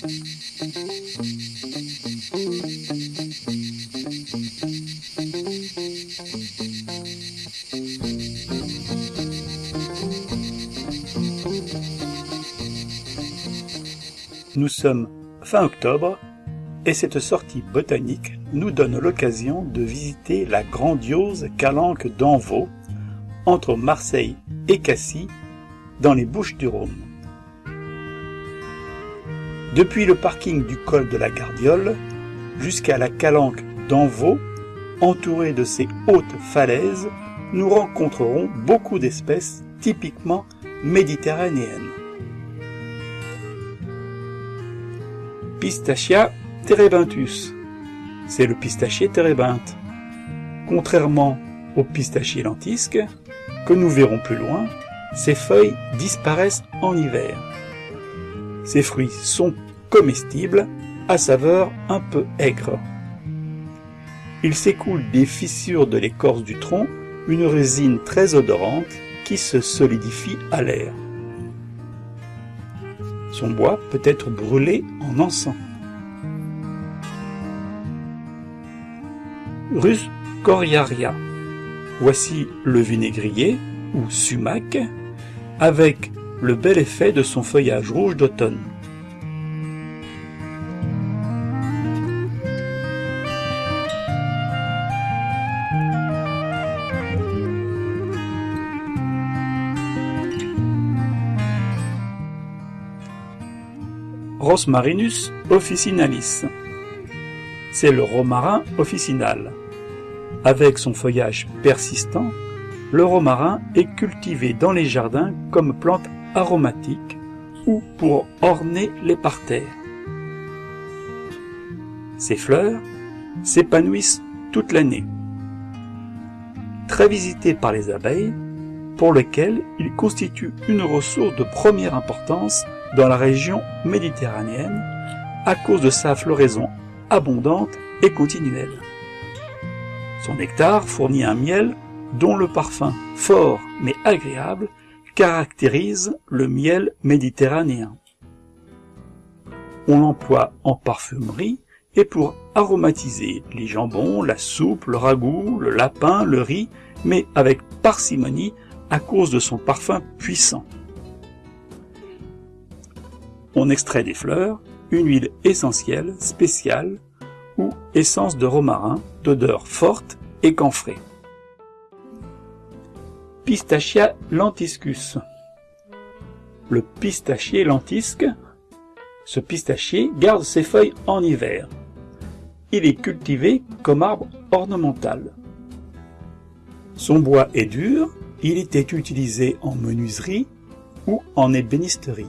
Nous sommes fin octobre et cette sortie botanique nous donne l'occasion de visiter la grandiose calanque d'Envaux entre Marseille et Cassis dans les Bouches du Rhône. Depuis le parking du col de la Gardiole jusqu'à la calanque d'Envaux, entourée de ces hautes falaises, nous rencontrerons beaucoup d'espèces typiquement méditerranéennes. Pistachia terebinthus, c'est le pistachier térébinthe. Contrairement au pistachier lentisque, que nous verrons plus loin, ses feuilles disparaissent en hiver. Ces fruits sont comestibles, à saveur un peu aigre. Il s'écoule des fissures de l'écorce du tronc une résine très odorante qui se solidifie à l'air. Son bois peut être brûlé en encens. Rus coriaria. Voici le vinaigrier ou sumac avec le bel effet de son feuillage rouge d'automne. Rosmarinus officinalis. C'est le romarin officinal. Avec son feuillage persistant, le romarin est cultivé dans les jardins comme plante aromatique ou pour orner les parterres. Ses fleurs s'épanouissent toute l'année. Très visité par les abeilles, pour lequel il constitue une ressource de première importance dans la région méditerranéenne à cause de sa floraison abondante et continuelle. Son nectar fournit un miel dont le parfum fort mais agréable caractérise le miel méditerranéen. On l'emploie en parfumerie et pour aromatiser les jambons, la soupe, le ragoût, le lapin, le riz, mais avec parcimonie à cause de son parfum puissant. On extrait des fleurs une huile essentielle spéciale ou essence de romarin d'odeur forte et camphrée. Pistachia lentiscus. Le pistachier lentisque, ce pistachier garde ses feuilles en hiver. Il est cultivé comme arbre ornemental. Son bois est dur, il était utilisé en menuiserie ou en ébénisterie.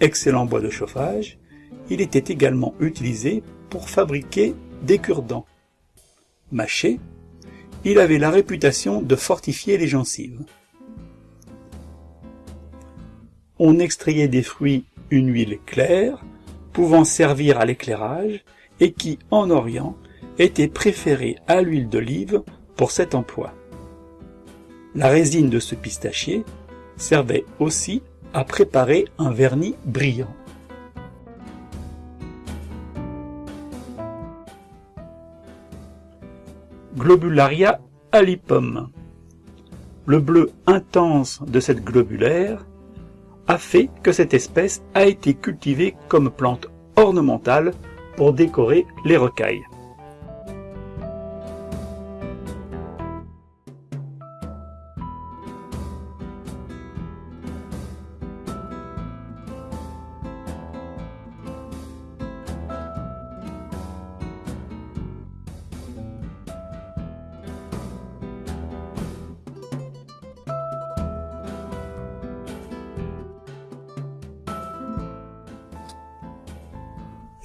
Excellent bois de chauffage, il était également utilisé pour fabriquer des cure-dents. Mâché, il avait la réputation de fortifier les gencives. On extrayait des fruits une huile claire, pouvant servir à l'éclairage, et qui, en Orient, était préférée à l'huile d'olive pour cet emploi. La résine de ce pistachier servait aussi à préparer un vernis brillant. Globularia alipum. Le bleu intense de cette globulaire a fait que cette espèce a été cultivée comme plante ornementale pour décorer les rocailles.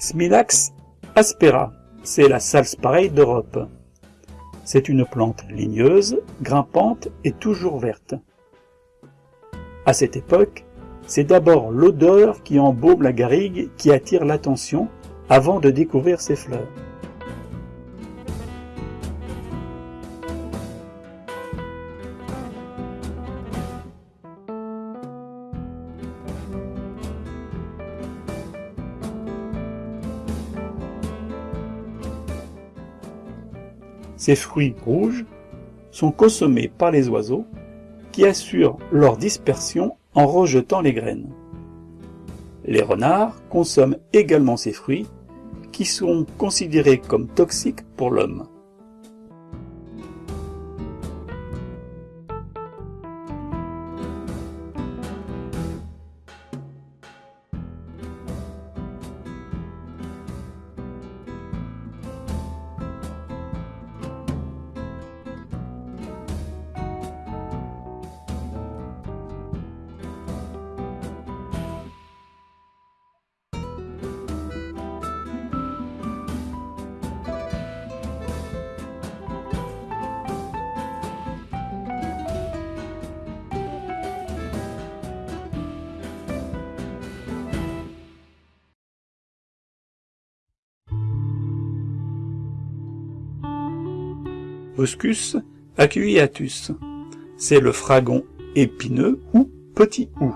Smilax aspera, c'est la pareille d'Europe. C'est une plante ligneuse, grimpante et toujours verte. À cette époque, c'est d'abord l'odeur qui embaume la garrigue qui attire l'attention avant de découvrir ses fleurs. Ces fruits rouges sont consommés par les oiseaux qui assurent leur dispersion en rejetant les graines. Les renards consomment également ces fruits qui sont considérés comme toxiques pour l'homme. C'est le fragon épineux ou petit hou.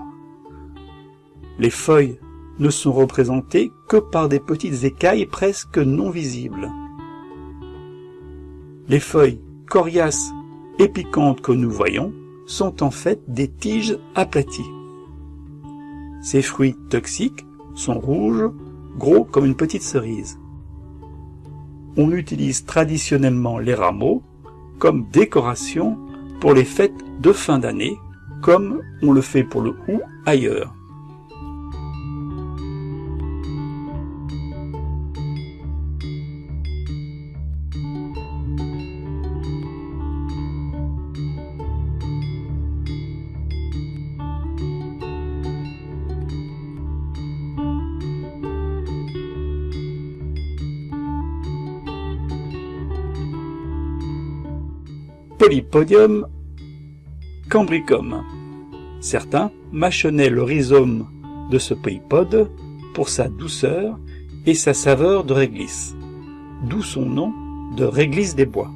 Les feuilles ne sont représentées que par des petites écailles presque non visibles. Les feuilles coriaces et piquantes que nous voyons sont en fait des tiges aplaties. Ces fruits toxiques sont rouges, gros comme une petite cerise. On utilise traditionnellement les rameaux comme décoration pour les fêtes de fin d'année, comme on le fait pour le hou ailleurs. Polypodium cambricum. Certains mâchonnaient le rhizome de ce polypode pour sa douceur et sa saveur de réglisse, d'où son nom de réglisse des bois.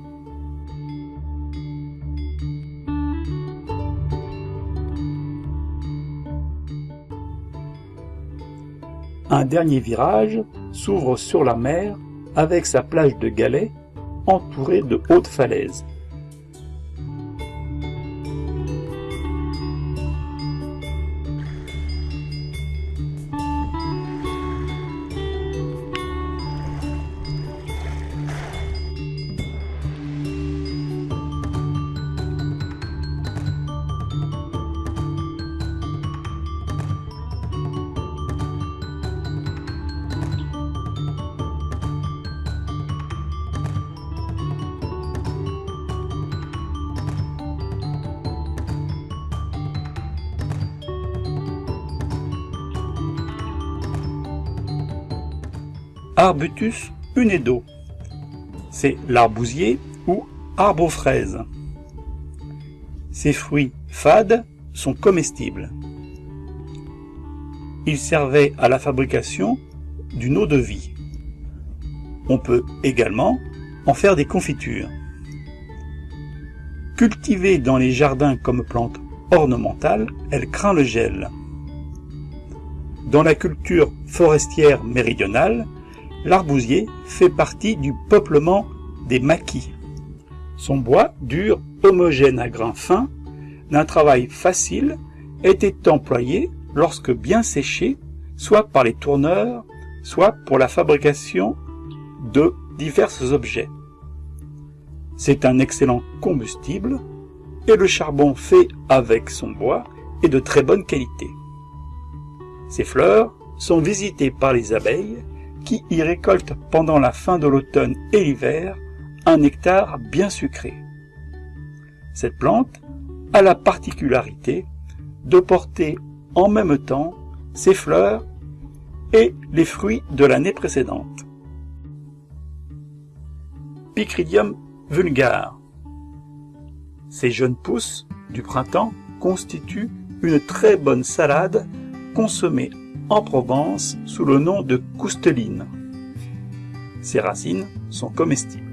Un dernier virage s'ouvre sur la mer avec sa plage de galets entourée de hautes falaises. Arbutus unedo. C'est l'arbousier ou arbre aux fraises. Ces fruits fades sont comestibles. Ils servaient à la fabrication d'une eau de vie. On peut également en faire des confitures. Cultivée dans les jardins comme plante ornementale, elle craint le gel. Dans la culture forestière méridionale, L'arbousier fait partie du peuplement des maquis. Son bois, dur, homogène à grains fins, d'un travail facile, était employé, lorsque bien séché, soit par les tourneurs, soit pour la fabrication de divers objets. C'est un excellent combustible, et le charbon fait avec son bois est de très bonne qualité. Ses fleurs sont visitées par les abeilles qui y récolte pendant la fin de l'automne et l'hiver un nectar bien sucré. Cette plante a la particularité de porter en même temps ses fleurs et les fruits de l'année précédente. Picridium vulgare. Ces jeunes pousses du printemps constituent une très bonne salade consommée en Provence sous le nom de cousteline. Ses racines sont comestibles.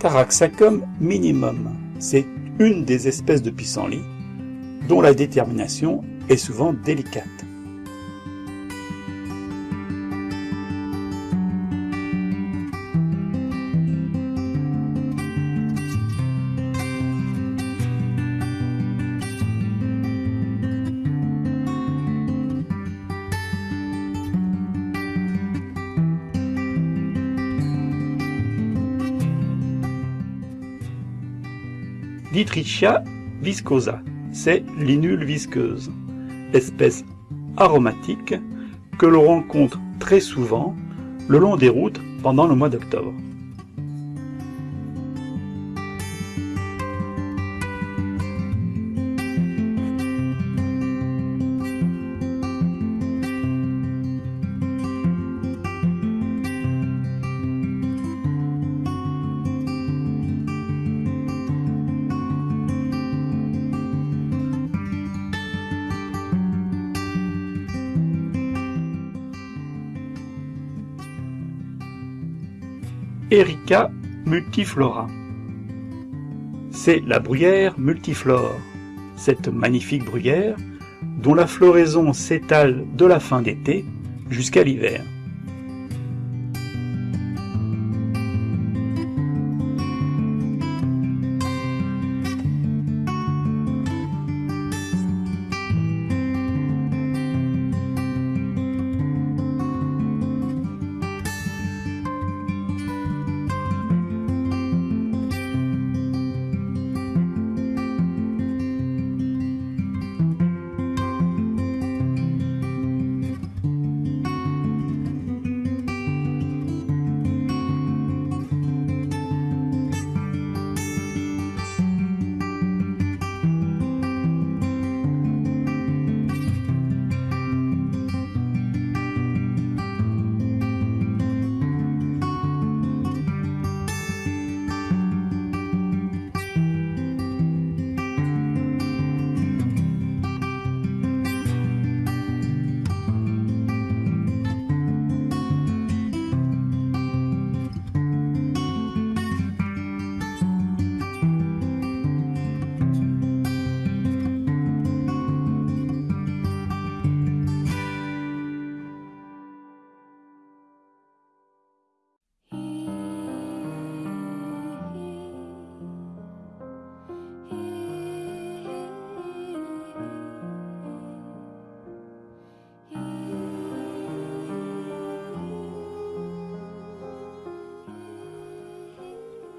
Taraxacum minimum, c'est une des espèces de pissenlit dont la détermination est souvent délicate. Dietrichia viscosa, c'est l'inule visqueuse, espèce aromatique que l'on rencontre très souvent le long des routes pendant le mois d'octobre. Erica multiflora. C'est la bruyère multiflore, cette magnifique bruyère dont la floraison s'étale de la fin d'été jusqu'à l'hiver.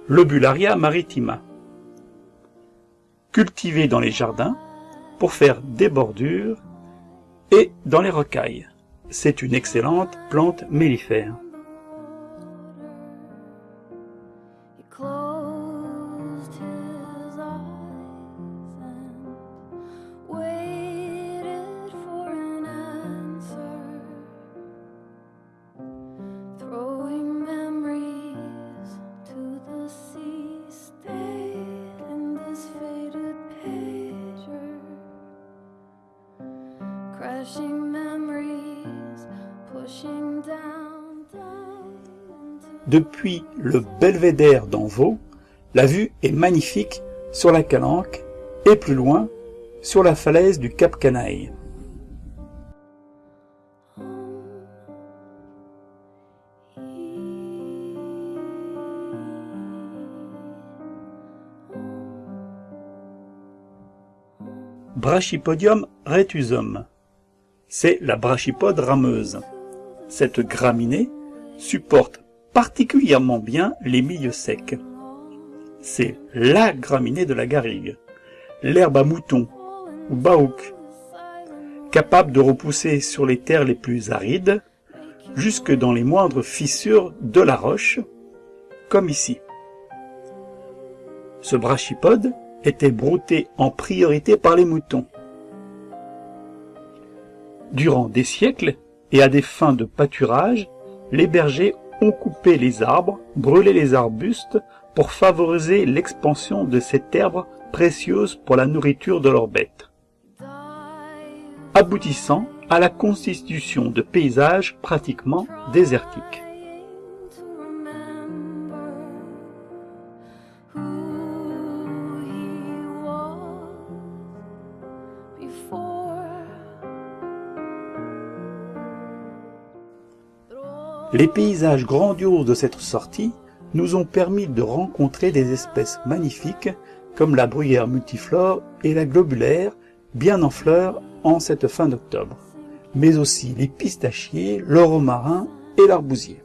Lobularia maritima. Cultivé dans les jardins pour faire des bordures et dans les rocailles. C'est une excellente plante mellifère. Depuis le belvédère d'Envaux, la vue est magnifique sur la Calanque et plus loin sur la falaise du Cap Canaille. Brachypodium retusum. C'est la brachypode rameuse. Cette graminée supporte particulièrement bien les milieux secs. C'est la graminée de la garrigue, l'herbe à mouton ou baouk, capable de repousser sur les terres les plus arides, jusque dans les moindres fissures de la roche, comme ici. Ce brachypode était brouté en priorité par les moutons. Durant des siècles, et à des fins de pâturage, les bergers ont coupé les arbres, brûlé les arbustes pour favoriser l'expansion de cette herbe précieuse pour la nourriture de leurs bêtes, aboutissant à la constitution de paysages pratiquement désertiques. Les paysages grandioses de cette sortie nous ont permis de rencontrer des espèces magnifiques comme la bruyère multiflore et la globulaire, bien en fleurs en cette fin d'octobre, mais aussi les pistachiers, le romarin et l'arbousier.